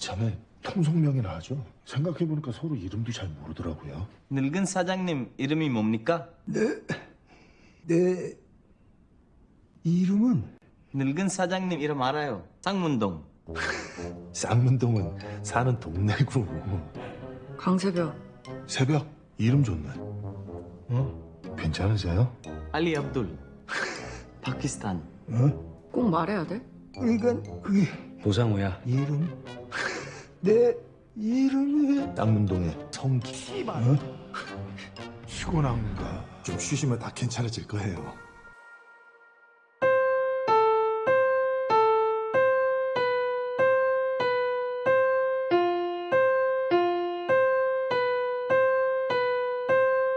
이참에 통성명이나 하죠. 생각해보니까 서로 이름도 잘 모르더라고요. 늙은 사장님 이름이 뭡니까? 내 이름은 늙은 사장님 이름 알아요. 쌍문동. 쌍문동은 사는 동네고 강새벽 새벽 이름 좋네. 어? 괜찮으세요? 알리 압둘. 파키스탄. 어? 꼭 말해야 돼? 그러니까 그게 노상우야. 이름 내 이름이 쌍문동의 성기. 어? 피곤한가? 좀 쉬시면 다 괜찮아질 거예요